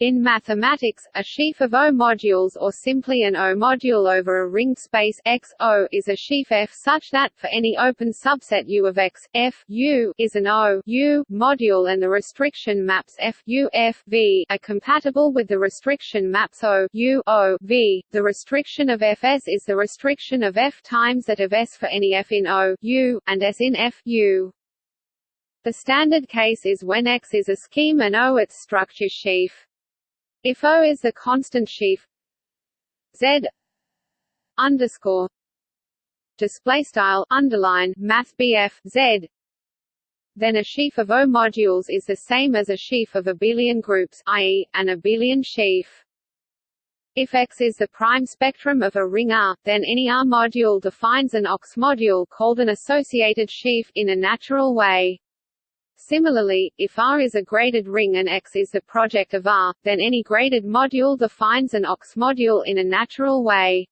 In mathematics, a sheaf of O modules or simply an O module over a ringed space X O is a sheaf F such that for any open subset U of X, F U is an O U module and the restriction maps F U F V are compatible with the restriction maps O U O V. The restriction of Fs is the restriction of F times that of S for any F in O U and S in F U. The standard case is when X is a scheme and O its structure sheaf. If O is the constant sheaf Z underscore display style underline math Z then a sheaf of O modules is the same as a sheaf of abelian groups i.e., an abelian sheaf. If X is the prime spectrum of a ring R, then any R module defines an OX module called an associated sheaf in a natural way. Similarly, if R is a graded ring and X is the project of R, then any graded module defines an OX module in a natural way.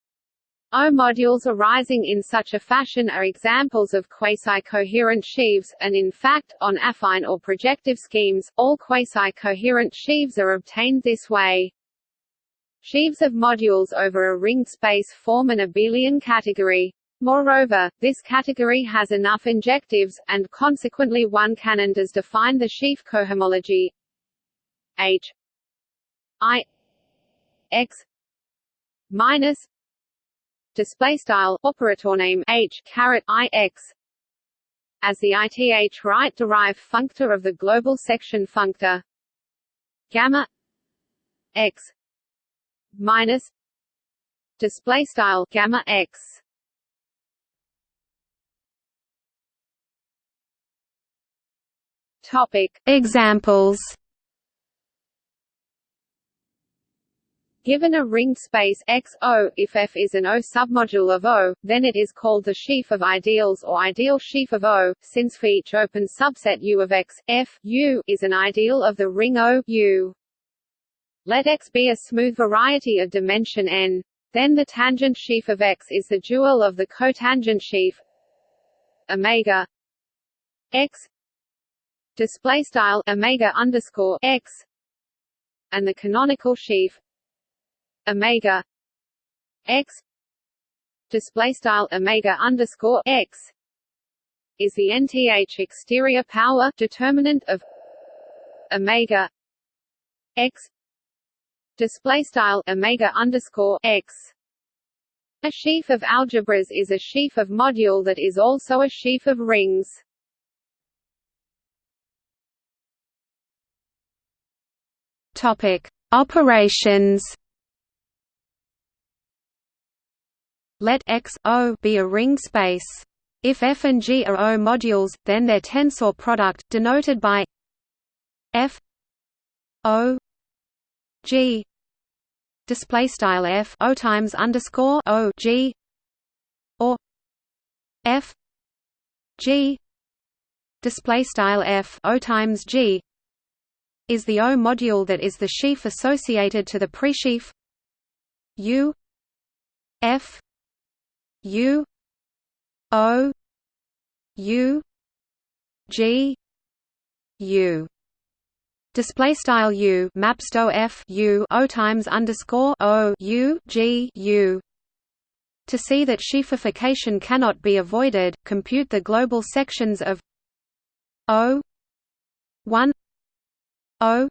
O modules arising in such a fashion are examples of quasi-coherent sheaves, and in fact, on affine or projective schemes, all quasi-coherent sheaves are obtained this way. Sheaves of modules over a ringed space form an abelian category. Moreover, this category has enough injectives, and consequently one canon does define the sheaf cohomology. H. I. X. Minus. Display style operator name H caret I X. As the ith right derived functor of the global section functor. Gamma. X. Minus. Display style gamma X Topic Examples Given a ringed space X O, if F is an O submodule of O, then it is called the sheaf of ideals or ideal sheaf of O, since for each open subset U of X, F U is an ideal of the ring O U. Let X be a smooth variety of dimension n. Then the tangent sheaf of X is the dual of the cotangent sheaf omega X display style omega underscore x and the canonical sheaf omega x display style omega underscore x is the nth exterior power determinant of omega x display style omega underscore x. A sheaf of algebras is a sheaf of module that is also a sheaf of rings Topic: Operations. Let X O be a ring space. If F and G are O modules, then their tensor product, denoted by F O G display style F O times underscore O G or F G display style F O times G is the O module that is the sheaf associated to the presheaf. U F U O U G U. Display style U maps to F U O times underscore O U G U. To see that sheafification cannot be avoided, compute the global sections of O 1 O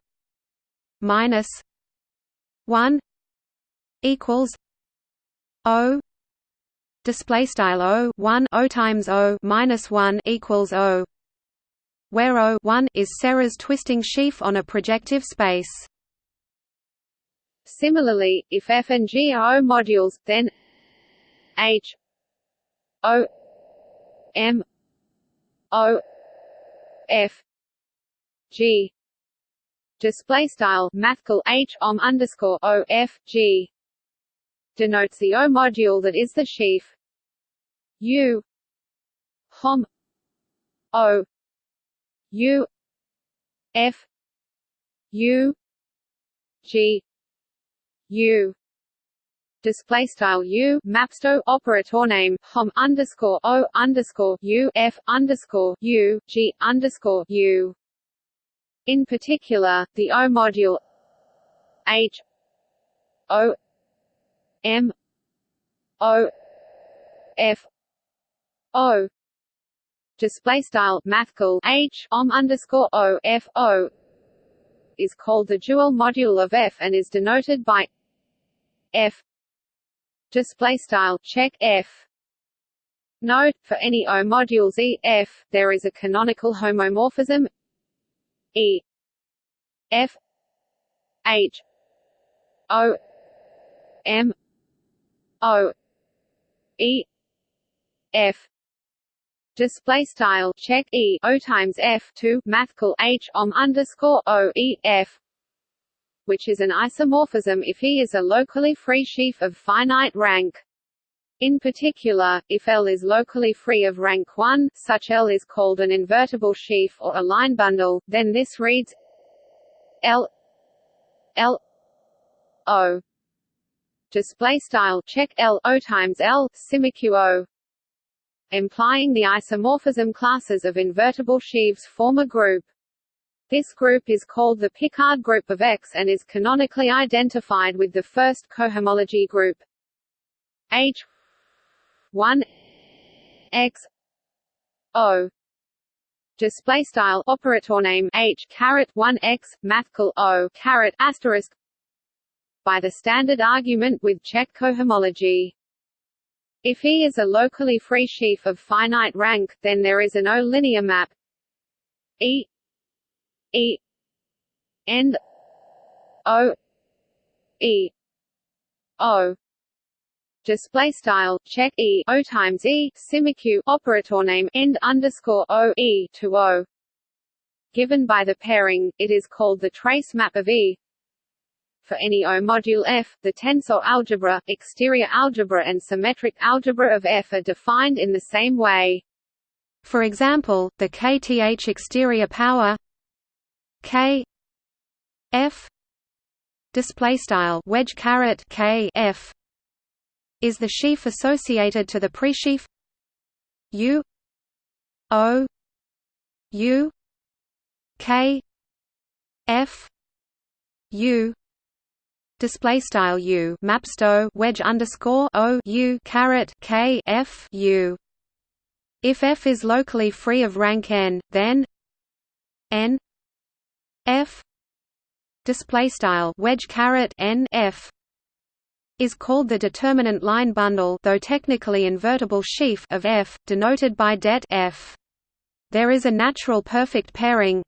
minus one equals O display style O one O times O minus one equals O where O one is Serre's twisting sheaf on a projective space. Similarly, if F and G are O modules, then H O M O F G display style mathcal h om underscore o f g. Denotes the O module that is the sheaf. U. Hom. O. U. F. U. G. U. Display style U maps to operator name hom underscore O underscore U F underscore U G underscore U in particular, the O module H O M O F O display style mathcal H om underscore O F O is called the dual module of F and is denoted by F. Display style check F. Note, for any O modules E, F, there is a canonical homomorphism E F H O M O E F display style check E O times F two mathcal H om underscore O E F which is an isomorphism if E is a locally free sheaf of finite rank. In particular, if L is locally free of rank 1, such L is called an invertible sheaf or a line bundle, then this reads L L O. Display style check L O times L simiq O. Implying the isomorphism classes of invertible sheaves form a group. This group is called the Picard group of X and is canonically identified with the first cohomology group. H 1 X O display style operator name H caret 1 X mathcal O caret asterisk by the standard argument with Čech cohomology. If E is a locally free sheaf of finite rank, then there is an O-linear map E E end O E O display style check E O times E simiq operator name end underscore O E to O given by the pairing it is called the trace map of E for any O module F, the tensor algebra, exterior algebra and symmetric algebra of F are defined in the same way. For example, the kth exterior power k f display style wedge caret k f is the sheaf associated to the presheaf? U o u k f u display style u mapsto wedge underscore o u caret k f u. If f is locally free of rank n, then n f. Display style wedge caret n f is called the determinant line bundle though technically invertible sheaf of f, denoted by det f. There is a natural perfect pairing.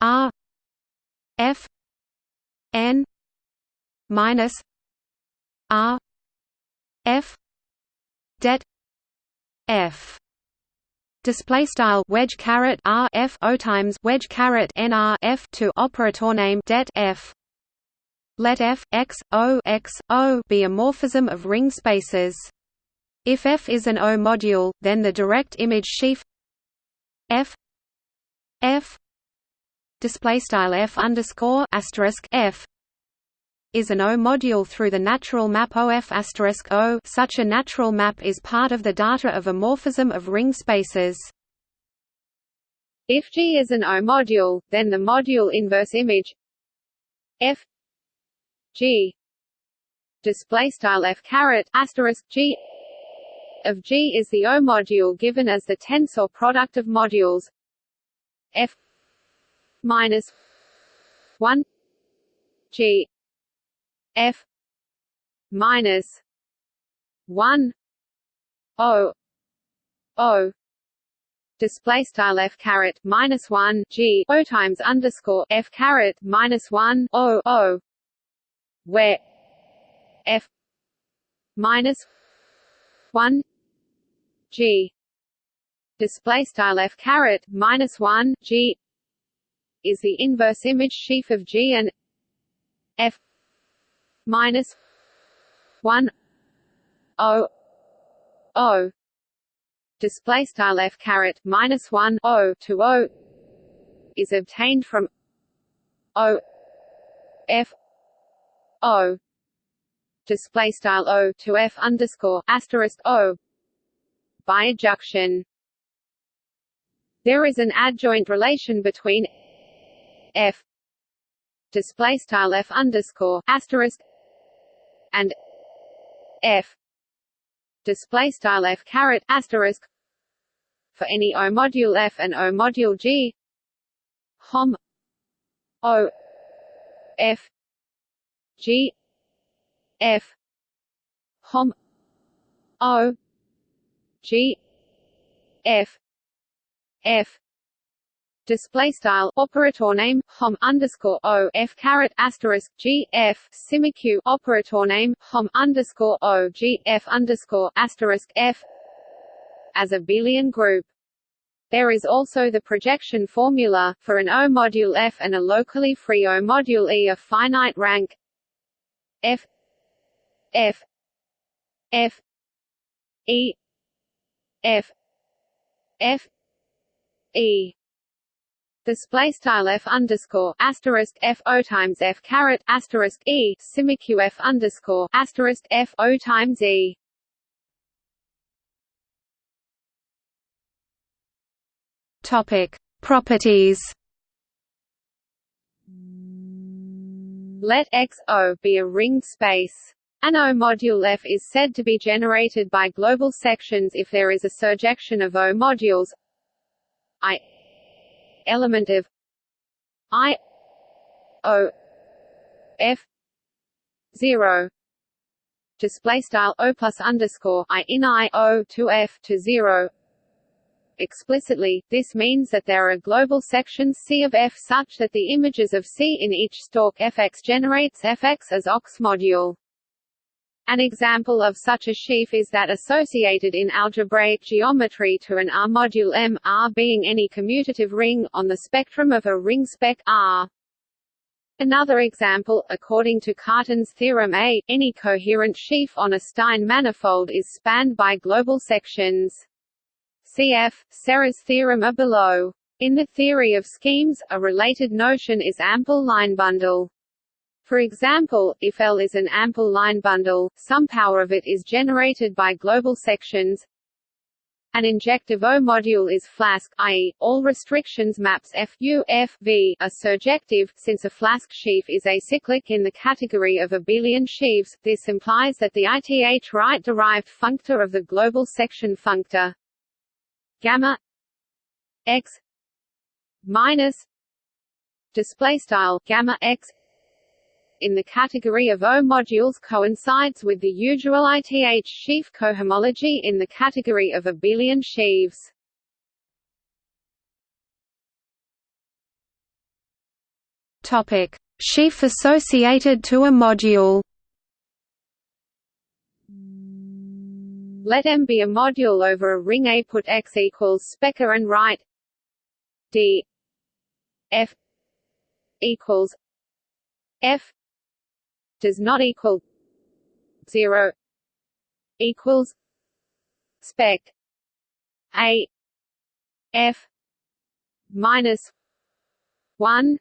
R f n minus R F det F. Display style wedge caret R F O times wedge caret N R F to operator name det F let F X O X O be a morphism of ring spaces if F is an O module then the direct image sheaf F F display style F underscore asterisk F is an O-module through the natural map OF asterisk O. Such a natural map is part of the data of a morphism of ring spaces. If G is an O-module, then the module inverse image F G. Display style F caret asterisk G. Of G is the O module given as the tensor product of modules. F minus one G. F minus one O. O. Display style f caret minus one g. O times underscore f caret minus one o o where f minus one g display style f caret minus one g is the inverse image sheaf of g and f minus one O O display style f caret minus one O to O is obtained from O F O. Display style O to F underscore asterisk O. By adjunction. There is an adjoint relation between F. Display style f underscore asterisk and f. Display style f caret asterisk for any O module f and O module g. Hom. O. F g f hom O g f f display style operator name hom underscore o f caret asterisk g f simiq operator name hom underscore o g f underscore asterisk f as a abelian group. There is also the projection formula for an O module F and a locally free O module E of finite rank F F F E F F E display style f underscore asterisk f o times f caret asterisk e simiq f underscore asterisk f o times e. Topic properties. Let X O be a ringed space. An O module F is said to be generated by global sections if there is a surjection of O modules I element of I O F zero display style O plus underscore I in I O to F to zero explicitly, this means that there are global sections C of F such that the images of C in each stalk Fx generates Fx as OX module. An example of such a sheaf is that associated in algebraic geometry to an R module M, R being any commutative ring, on the spectrum of a ring spec R. Another example, according to Cartan's theorem A, any coherent sheaf on a Stein manifold is spanned by global sections. Cf. Serre's theorem are below. In the theory of schemes, a related notion is ample line bundle. For example, if L is an ample line bundle, some power of it is generated by global sections. An injective O module is flasque, i.e., all restrictions maps F U F V are surjective. Since a flasque sheaf is acyclic in the category of abelian sheaves, this implies that the ith right derived functor of the global section functor gamma x minus display style gamma x in the category of O modules coincides with the usual ith sheaf cohomology in the category of abelian sheaves. Topic: Sheaf associated to a module. Let M be a module over a ring A. Put X equals Spec A and write D F equals F does not equal zero equals spec a f minus one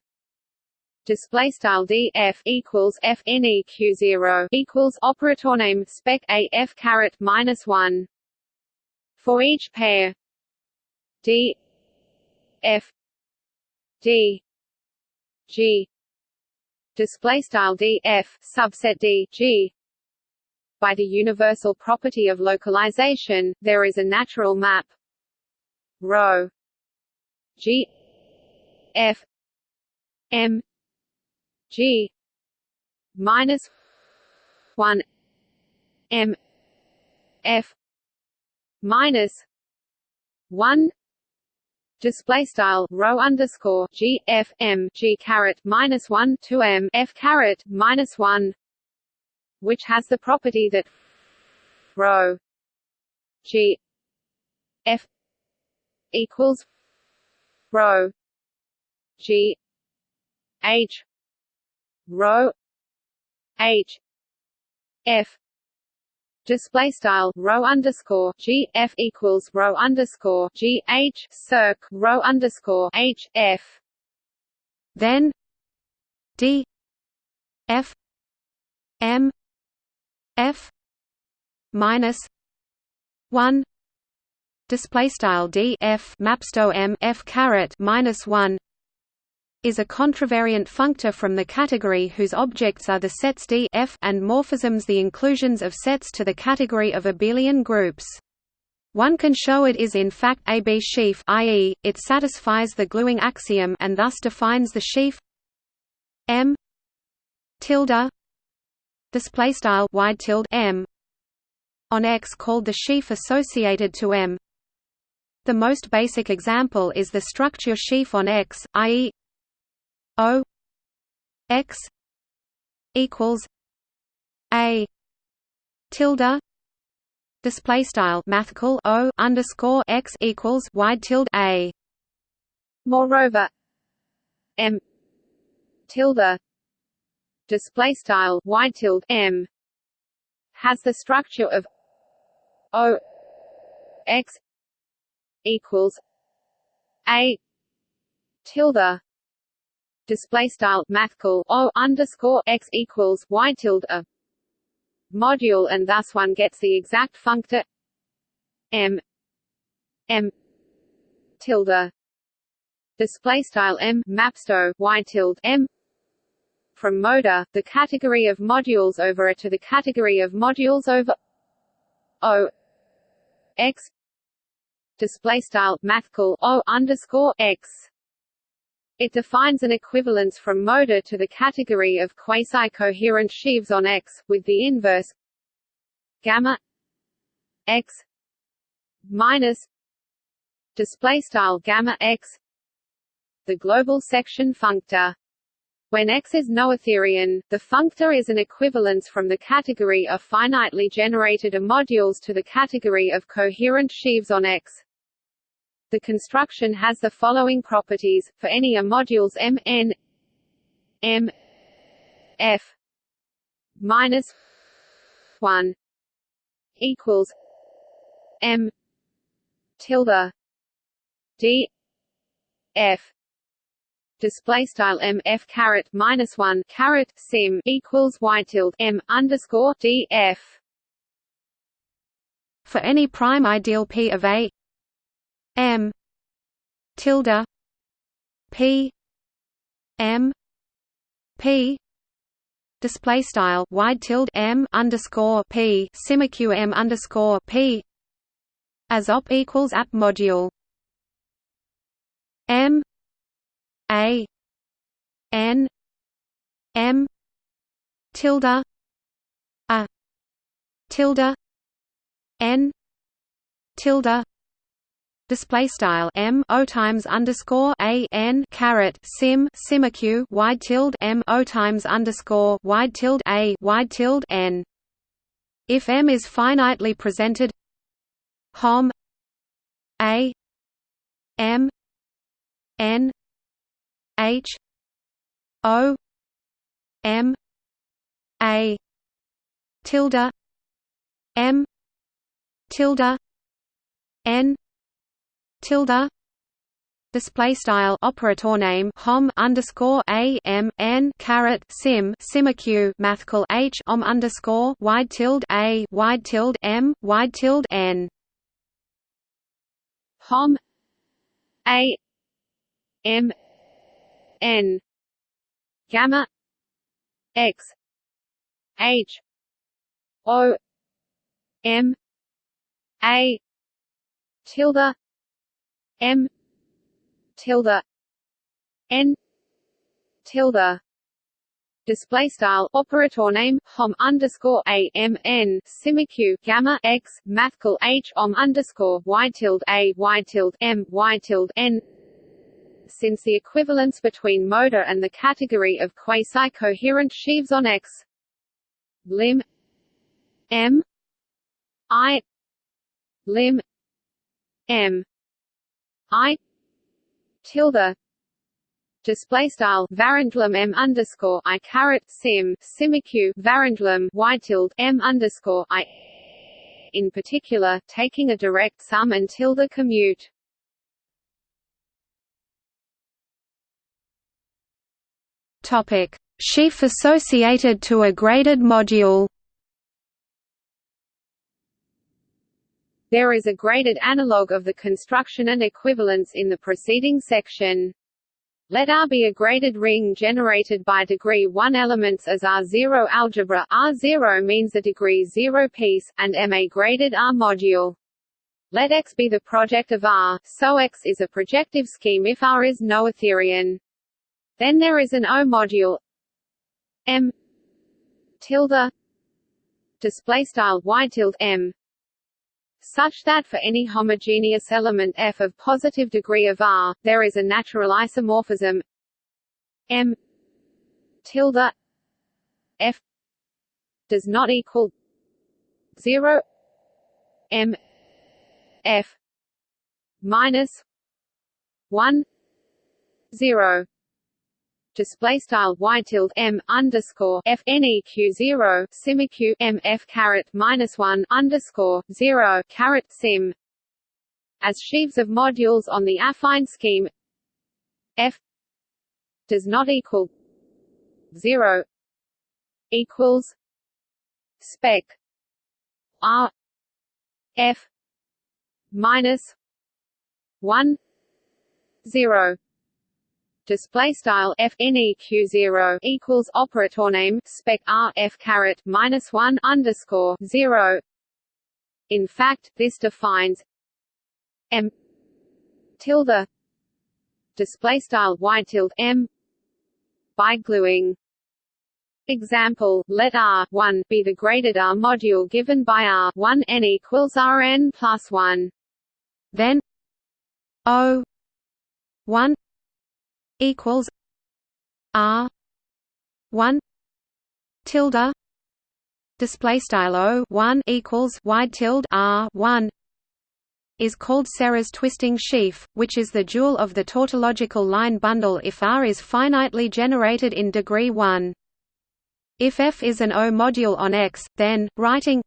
display style d f equals f n e q zero equals operator name spec a f caret minus one for each pair. D f d g display style d f subset d g. By the universal property of localization there is a natural map. Rho g f m g minus 1 m f minus 1 display style rho underscore g f m g caret minus one two m f caret minus one, which has the property that rho g f equals rho g h rho h f display style rho underscore g f equals rho underscore g h circ rho underscore h f. Then d f m f minus one display style d f mapsto m f caret minus one is a contravariant functor from the category whose objects are the sets D F and morphisms the inclusions of sets to the category of abelian groups. One can show it is in fact a B sheaf i.e., it satisfies the gluing axiom and thus defines the sheaf M tilde display style wide tilde M on X called the sheaf associated to M. The most basic example is the structure sheaf on X, i.e. O X equals A tilde display style mathcal O underscore X equals wide tilde A. Moreover, M tilde display style wide tilde M has the structure of O X equals A tilde display style mathcal o underscore x equals y tilde a module and thus one gets the exact functor m m tilde display style m mapsto y tilde m from moda the category of modules over a to the category of modules over o x display style mathcal o underscore x it defines an equivalence from moda to the category of quasi-coherent sheaves on X, with the inverse gamma X minus display style gamma X the global section functor. When X is noetherian, the functor is an equivalence from the category of finitely generated modules to the category of coherent sheaves on X. The construction has the following properties, for any A modules M n M F minus one equals M tilde D F display style m f caret minus one caret sim equals y tilde m underscore d f. For any prime ideal p of a M. Tilde. P. M. P. Display style wide tilde M underscore P simiq M underscore P. As op equals app module. M. A. N. M. Tilde. A. Tilde. N. Tilde display style m o times underscore a n caret sim simiq wide tilde m o times underscore wide tilde a wide tilde n. If m is finitely presented, hom a m n h o m a tilde m tilde n tilde display style operator name hom underscore a m n caret sim simiq mathcal h om underscore wide tilde a wide tilde m wide tilde n. Hom a m n gamma x h o m a tilde M. Tilde. N. Tilde. Display style operator name hom underscore a m n simiq gamma x mathcal h om underscore y tilde a y tilde m y tilde n. Since the equivalence between moda and the category of quasi-coherent sheaves on X, lim. M. I. Lim. M I tilde display style varendlum m underscore I caret sim simiq varendlum y tilde m underscore I. In particular, taking a direct sum and tilde commute. Topic: Sheaf associated to a graded module. There is a graded analog of the construction and equivalence in the preceding section. Let R be a graded ring generated by degree 1 elements as R0 algebra R0 means a degree 0 piece, and M a graded R module. Let X be the project of R, so X is a projective scheme if R is noetherian. Then there is an O module M tilde display style y tilde M such that for any homogeneous element f of positive degree of R, there is a natural isomorphism. M tilde f does not equal 0 M f minus 1 0 display style y tilde m underscore f neq zero simiq m f caret minus one underscore zero caret sim. As sheaves of modules on the affine scheme f does not equal zero equals spec r f minus one zero display style f neq zero equals operator name spec r f caret minus one underscore zero. In fact, this defines m tilde display style y tilde m by gluing. Example, let R 1 be the graded R module given by R 1 n equals Rn plus 1. Then O 1 equals R one tilde display style O one equals Y tilde R one is called Serre's twisting sheaf, which is the dual of the tautological line bundle if R is finitely generated in degree 1. If F is an O module on X, then, writing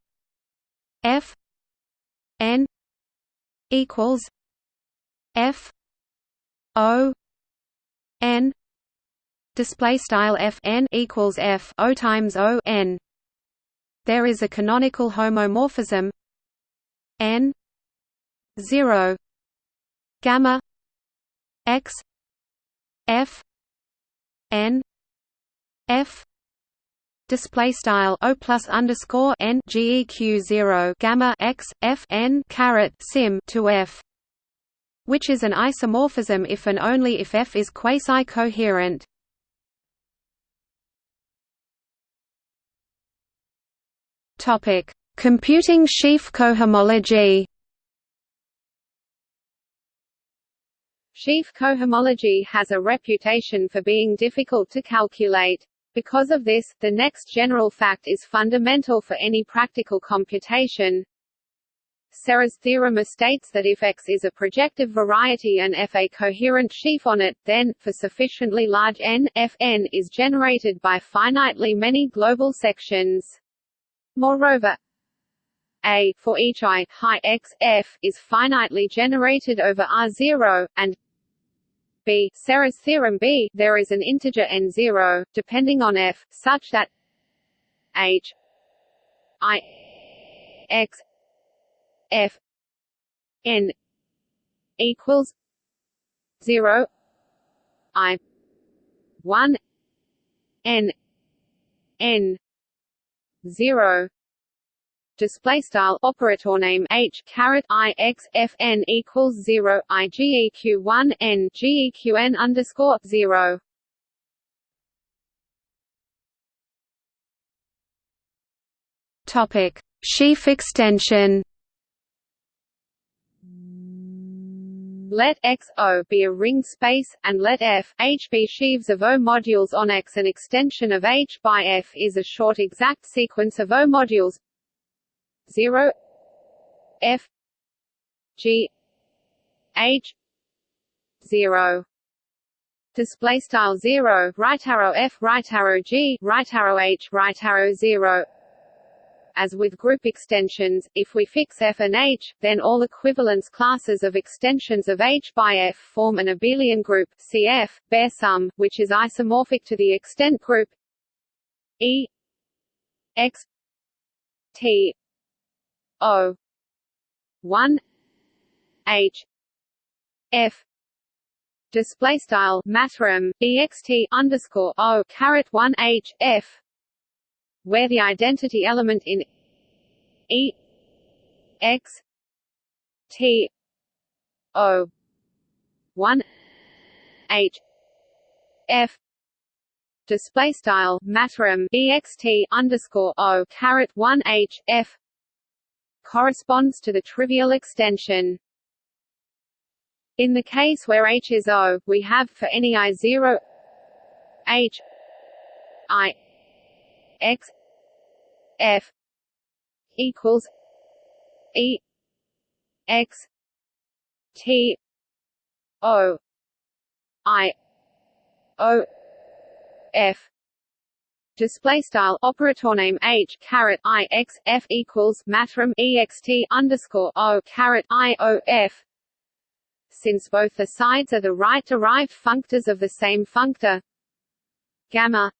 F n equals F O n display style f n equals f o times o n. There is a canonical homomorphism. N 0 gamma x f n f display style o plus underscore n geq 0 gamma x f n caret sim to f which is an isomorphism if and only if F is quasi-coherent. Topic: Computing sheaf cohomology. Sheaf cohomology has a reputation for being difficult to calculate. Because of this, the next general fact is fundamental for any practical computation. Serre's theorem states that if X is a projective variety and F a coherent sheaf on it, then, for sufficiently large n, Fn is generated by finitely many global sections. Moreover, a for each i high x f is finitely generated over R0, and b Serre's theorem b there is an integer n0 depending on f such that h i x F N equals zero I one N N zero display style operator name h caret i x f n equals zero i g e q one n geq n underscore zero. Topic: Sheaf extension. Let X O be a ring space, and let F H be sheaves of O modules on X. An extension of H by F is a short exact sequence of O modules. 0 F. G. H. 0 display style 0 right arrow f right arrow g right arrow h right arrow 0 as with group extensions, if we fix F and H, then all equivalence classes of extensions of H by F form an abelian group CF, Baer sum, which is isomorphic to the extent group E X T O one H F display style mathrm ext underscore o caret one h f where the identity element in e x t o one h f display style mathrm ext underscore o caret one h f corresponds to the trivial extension. In the case where H is O, we have for any I zero H I X F equals E X T O I O F. Display style operator name h caret i x f equals mathrm ext underscore o caret i o f. Since both the sides are the right derived functors of the same functor gamma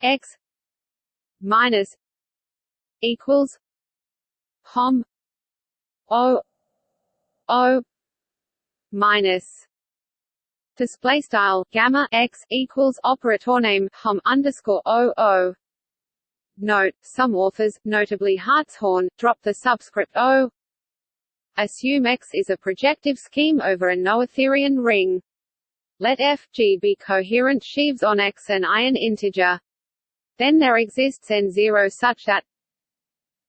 x minus equals hom o o minus display style gamma x equals operator name hom underscore o o Note, some authors, notably Hartshorne, drop the subscript O Assume X is a projective scheme over a noetherian ring. Let F G be coherent sheaves on X and I an integer. Then there exists N0 such that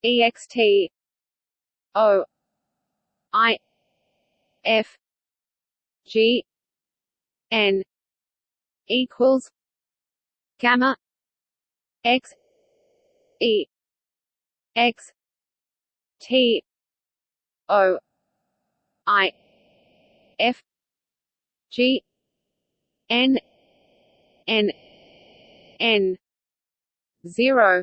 ext O I F G N equals gamma X E X T O I F G N N N zero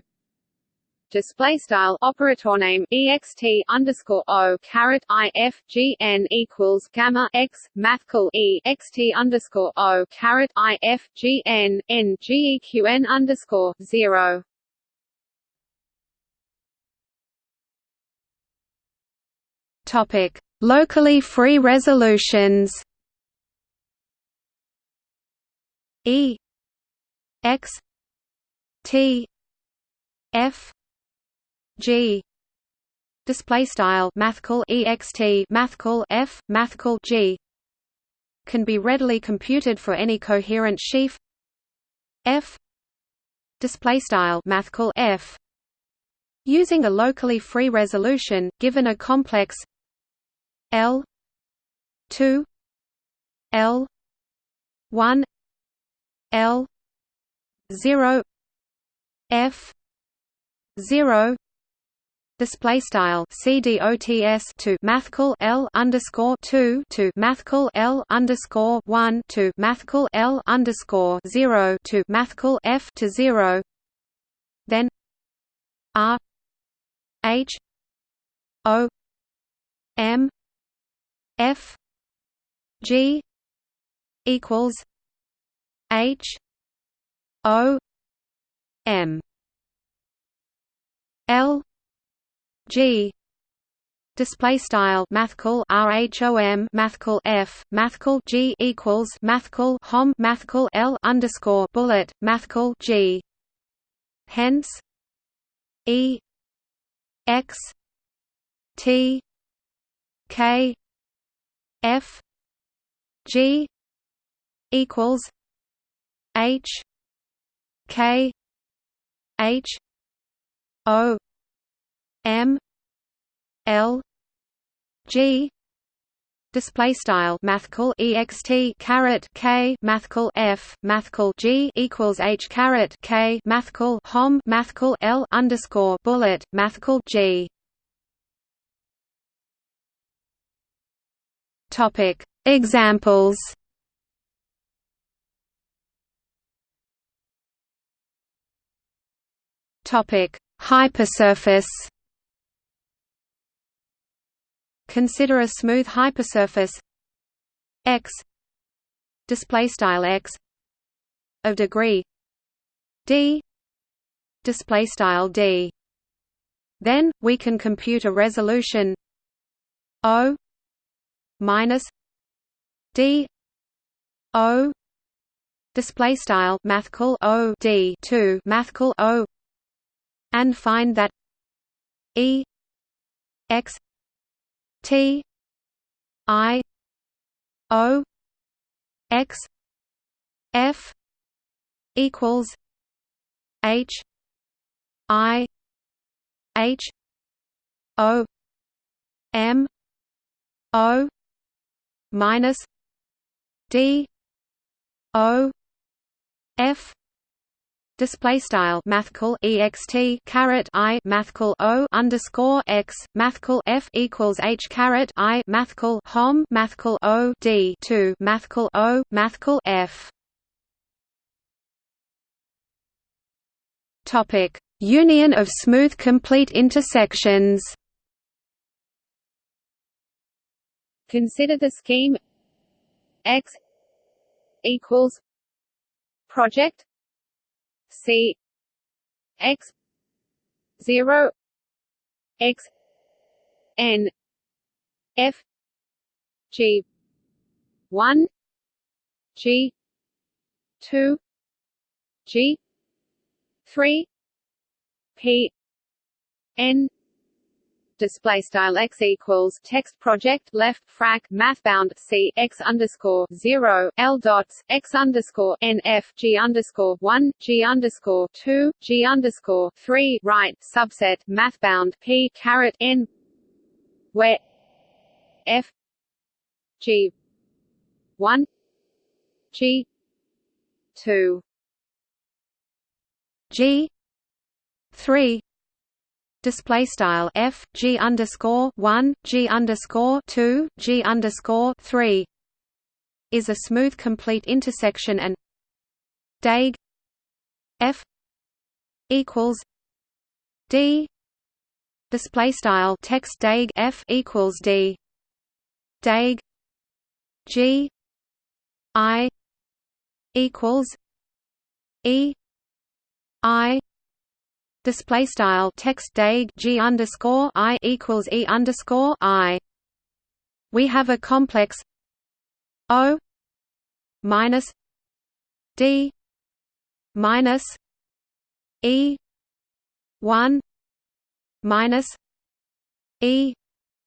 display style operator name ext underscore o caret i f g n equals gamma x mathcal e xt underscore o caret i f g n n g e q n underscore zero Topic: Locally free resolutions. E X T F G display style mathcal ext mathcal f mathcal g can be readily computed for any coherent sheaf. F display style mathcal f using a locally free resolution given a complex L two L one L zero F zero display style CDOTS to mathcal L underscore two to mathcal L underscore one to mathcal L underscore zero to mathcal F to zero. Then R H O M F G equals H O M L G. Display style mathcal rhom mathcal f mathcal g equals mathcal hom mathcal l underscore bullet mathcal g. Hence e x t k F G equals H K H O M L G display style mathcal ext caret k mathcal f mathcal g equals h caret k mathcal hom mathcal l underscore bullet mathcal g. Topic Examples. Topic Hypersurface Consider a smooth hypersurface. X. Display style x. Of degree. D. Display style d. Then we can compute a resolution. O. Minus d. O. Display style mathcal O D 2 mathcal O. And find that E. X T I O X F equals H I H O M O minus D O F display style mathcal ext caret i mathcal o underscore x mathcal f equals h caret i mathcal hom mathcal o d 2 mathcal o mathcal f. Topic. Union of smooth complete intersections. Consider the scheme. X equals project C X zero X N F G one G two G three P N display style x equals text project left frac mathbb c x underscore zero l dots x underscore n f g underscore one g underscore two g underscore three right subset mathbb p caret n where f g one g two g three display style f g underscore one g underscore two g underscore three is a smooth complete intersection and deg f equals d. Display style text deg f equals d. Deg g i equals e i display style text deg g underscore i equals e underscore i. We have a complex O minus D minus E one minus E